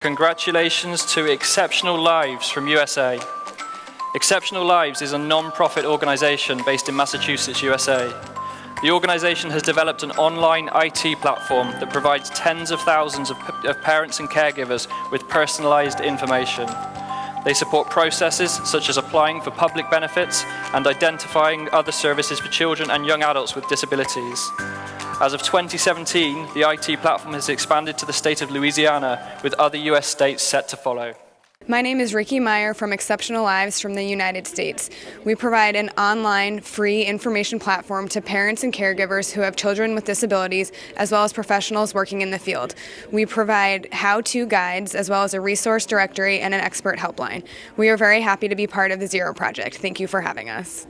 Congratulations to Exceptional Lives from USA. Exceptional Lives is a non-profit organization based in Massachusetts, USA. The organization has developed an online IT platform that provides tens of thousands of, of parents and caregivers with personalized information. They support processes such as applying for public benefits and identifying other services for children and young adults with disabilities. As of 2017, the IT platform has expanded to the state of Louisiana, with other US states set to follow. My name is Ricky Meyer from Exceptional Lives from the United States. We provide an online, free information platform to parents and caregivers who have children with disabilities, as well as professionals working in the field. We provide how-to guides, as well as a resource directory and an expert helpline. We are very happy to be part of the Zero Project. Thank you for having us.